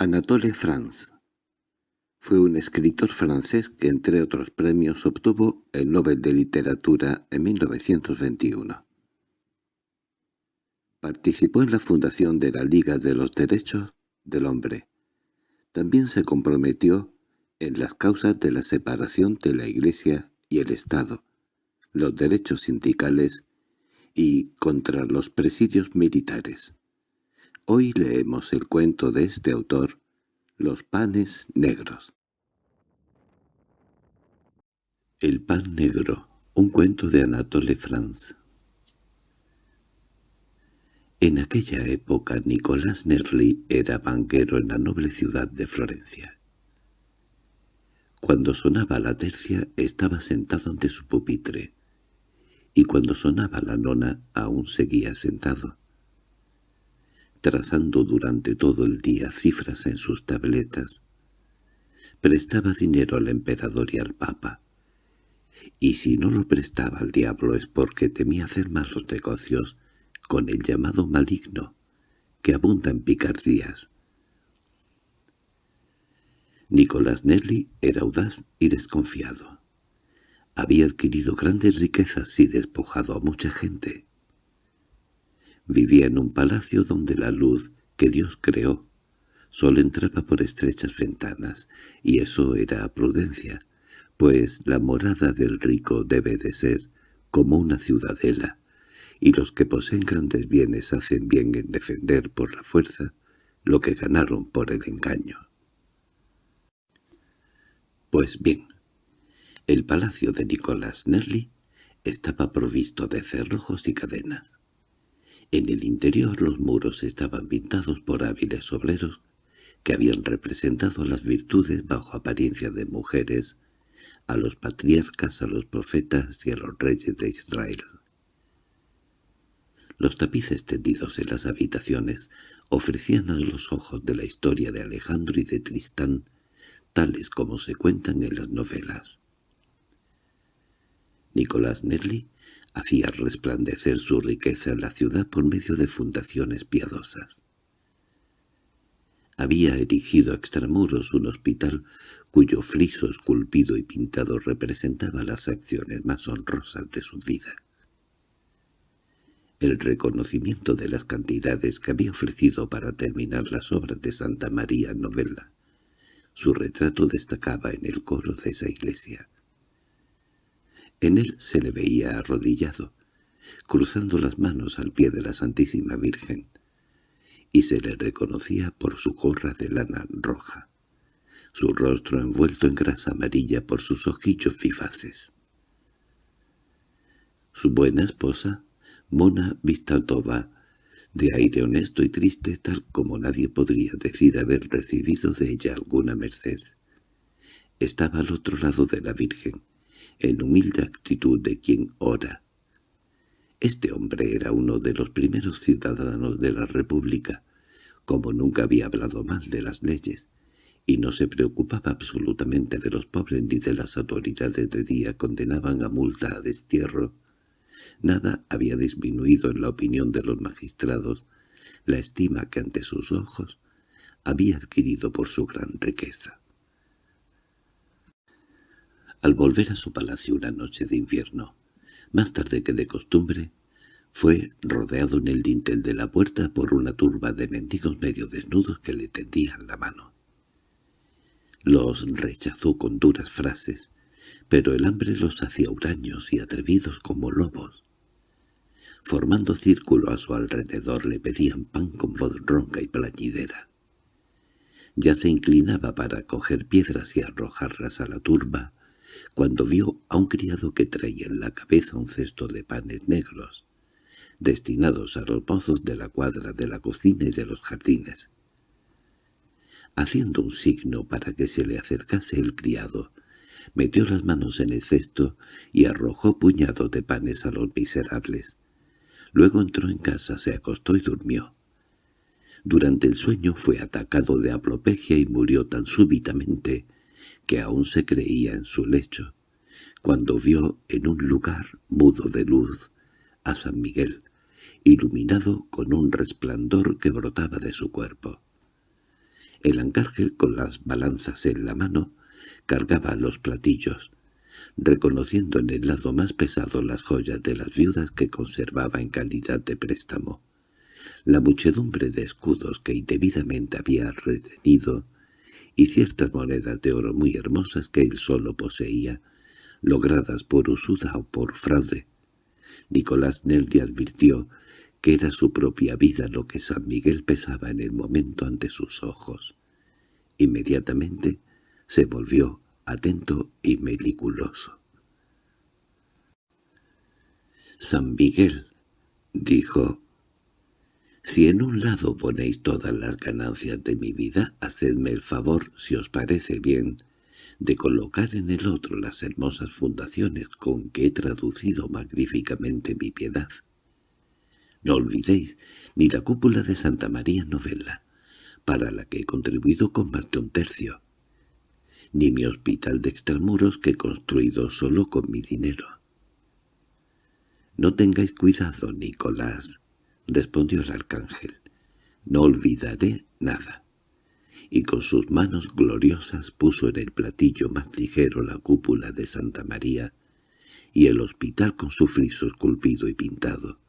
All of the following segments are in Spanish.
Anatole France fue un escritor francés que entre otros premios obtuvo el Nobel de Literatura en 1921. Participó en la fundación de la Liga de los Derechos del Hombre. También se comprometió en las causas de la separación de la Iglesia y el Estado, los derechos sindicales y contra los presidios militares. Hoy leemos el cuento de este autor, Los panes negros. El pan negro, un cuento de Anatole France. En aquella época Nicolás Nerli era banquero en la noble ciudad de Florencia. Cuando sonaba la tercia estaba sentado ante su pupitre, y cuando sonaba la nona aún seguía sentado, trazando durante todo el día cifras en sus tabletas. Prestaba dinero al emperador y al papa, y si no lo prestaba al diablo es porque temía hacer malos negocios con el llamado maligno, que abunda en picardías. Nicolás Nelly era audaz y desconfiado. Había adquirido grandes riquezas y despojado a mucha gente. Vivía en un palacio donde la luz que Dios creó solo entraba por estrechas ventanas, y eso era prudencia, pues la morada del rico debe de ser como una ciudadela, y los que poseen grandes bienes hacen bien en defender por la fuerza lo que ganaron por el engaño. Pues bien, el palacio de Nicolás Nerli estaba provisto de cerrojos y cadenas. En el interior los muros estaban pintados por hábiles obreros que habían representado las virtudes bajo apariencia de mujeres a los patriarcas, a los profetas y a los reyes de Israel. Los tapices tendidos en las habitaciones ofrecían a los ojos de la historia de Alejandro y de Tristán, tales como se cuentan en las novelas. Nicolás Nerli hacía resplandecer su riqueza en la ciudad por medio de fundaciones piadosas. Había erigido a extramuros un hospital cuyo friso esculpido y pintado representaba las acciones más honrosas de su vida. El reconocimiento de las cantidades que había ofrecido para terminar las obras de Santa María Novella. Su retrato destacaba en el coro de esa iglesia. En él se le veía arrodillado, cruzando las manos al pie de la Santísima Virgen, y se le reconocía por su gorra de lana roja su rostro envuelto en grasa amarilla por sus ojillos vivaces. Su buena esposa, Mona Vistantova, de aire honesto y triste tal como nadie podría decir haber recibido de ella alguna merced, estaba al otro lado de la Virgen, en humilde actitud de quien ora. Este hombre era uno de los primeros ciudadanos de la República, como nunca había hablado mal de las leyes, y no se preocupaba absolutamente de los pobres ni de las autoridades de día condenaban a multa a destierro. Nada había disminuido en la opinión de los magistrados la estima que ante sus ojos había adquirido por su gran riqueza. Al volver a su palacio una noche de invierno, más tarde que de costumbre, fue rodeado en el dintel de la puerta por una turba de mendigos medio desnudos que le tendían la mano. Los rechazó con duras frases, pero el hambre los hacía huraños y atrevidos como lobos. Formando círculo a su alrededor le pedían pan con voz ronca y plañidera. Ya se inclinaba para coger piedras y arrojarlas a la turba, cuando vio a un criado que traía en la cabeza un cesto de panes negros, destinados a los pozos de la cuadra de la cocina y de los jardines. Haciendo un signo para que se le acercase el criado, metió las manos en el cesto y arrojó puñados de panes a los miserables. Luego entró en casa, se acostó y durmió. Durante el sueño fue atacado de aplopegia y murió tan súbitamente que aún se creía en su lecho, cuando vio en un lugar mudo de luz a San Miguel, iluminado con un resplandor que brotaba de su cuerpo. El ancarge, con las balanzas en la mano, cargaba los platillos, reconociendo en el lado más pesado las joyas de las viudas que conservaba en calidad de préstamo. La muchedumbre de escudos que indebidamente había retenido y ciertas monedas de oro muy hermosas que él solo poseía, logradas por usura o por fraude. Nicolás Nerdi advirtió que era su propia vida lo que San Miguel pesaba en el momento ante sus ojos. Inmediatamente se volvió atento y meliculoso. «San Miguel», dijo, «si en un lado ponéis todas las ganancias de mi vida, hacedme el favor, si os parece bien, de colocar en el otro las hermosas fundaciones con que he traducido magníficamente mi piedad. No olvidéis ni la cúpula de Santa María Novella, para la que he contribuido con más de un tercio, ni mi hospital de extramuros que he construido solo con mi dinero. —No tengáis cuidado, Nicolás —respondió el arcángel—, no olvidaré nada. Y con sus manos gloriosas puso en el platillo más ligero la cúpula de Santa María y el hospital con su friso esculpido y pintado.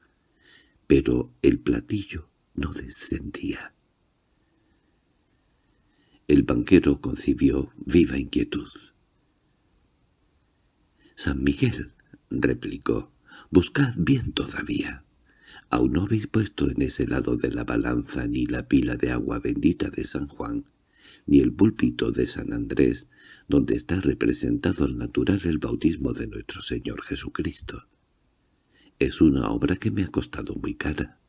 Pero el platillo no descendía. El banquero concibió viva inquietud. «San Miguel», replicó, «buscad bien todavía. Aún no habéis puesto en ese lado de la balanza ni la pila de agua bendita de San Juan, ni el púlpito de San Andrés, donde está representado al natural el bautismo de nuestro Señor Jesucristo. Es una obra que me ha costado muy cara.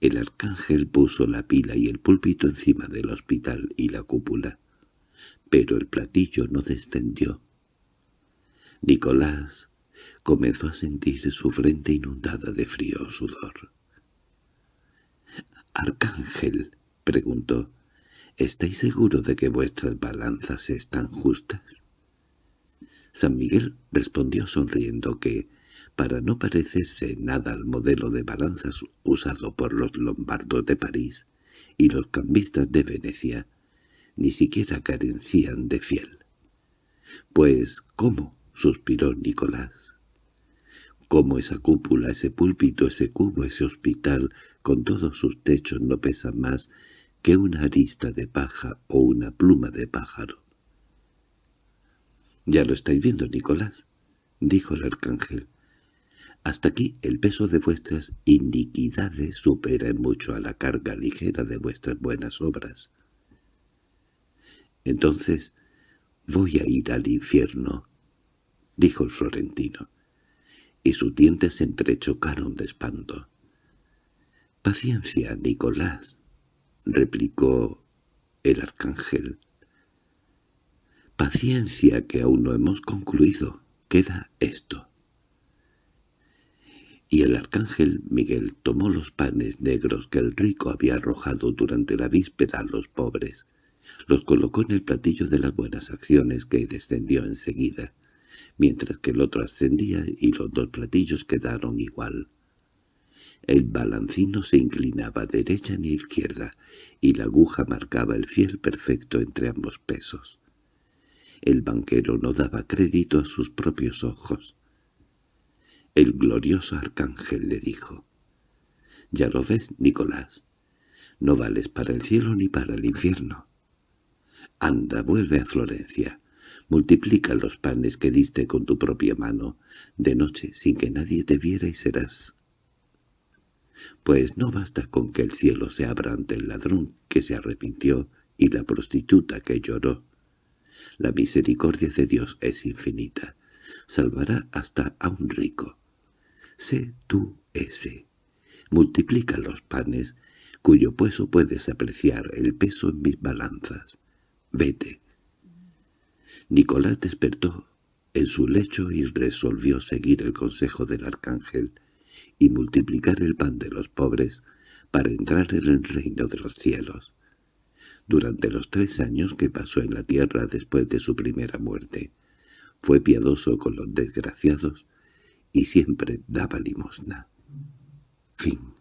El arcángel puso la pila y el púlpito encima del hospital y la cúpula, pero el platillo no descendió. Nicolás comenzó a sentir su frente inundada de frío sudor. —Arcángel —preguntó—, ¿estáis seguro de que vuestras balanzas están justas? San Miguel respondió sonriendo que, para no parecerse nada al modelo de balanzas usado por los lombardos de París y los cambistas de Venecia, ni siquiera carecían de fiel. —Pues, ¿cómo? —suspiró Nicolás. —¿Cómo esa cúpula, ese púlpito, ese cubo, ese hospital, con todos sus techos no pesan más que una arista de paja o una pluma de pájaro? —Ya lo estáis viendo, Nicolás —dijo el arcángel. Hasta aquí el peso de vuestras iniquidades supera en mucho a la carga ligera de vuestras buenas obras. Entonces voy a ir al infierno, dijo el florentino, y sus dientes se entrechocaron de espanto. —Paciencia, Nicolás —replicó el arcángel. —Paciencia, que aún no hemos concluido. Queda esto y el arcángel Miguel tomó los panes negros que el rico había arrojado durante la víspera a los pobres, los colocó en el platillo de las buenas acciones que descendió enseguida, mientras que el otro ascendía y los dos platillos quedaron igual. El balancino se inclinaba derecha ni izquierda, y la aguja marcaba el fiel perfecto entre ambos pesos. El banquero no daba crédito a sus propios ojos. El glorioso arcángel le dijo, «Ya lo ves, Nicolás, no vales para el cielo ni para el infierno. Anda, vuelve a Florencia, multiplica los panes que diste con tu propia mano, de noche sin que nadie te viera y serás. Pues no basta con que el cielo se abra ante el ladrón que se arrepintió y la prostituta que lloró. La misericordia de Dios es infinita, salvará hasta a un rico. Sé tú ese. Multiplica los panes, cuyo peso puedes apreciar el peso en mis balanzas. Vete. Nicolás despertó en su lecho y resolvió seguir el consejo del arcángel y multiplicar el pan de los pobres para entrar en el reino de los cielos. Durante los tres años que pasó en la tierra después de su primera muerte, fue piadoso con los desgraciados y siempre daba limosna. Fin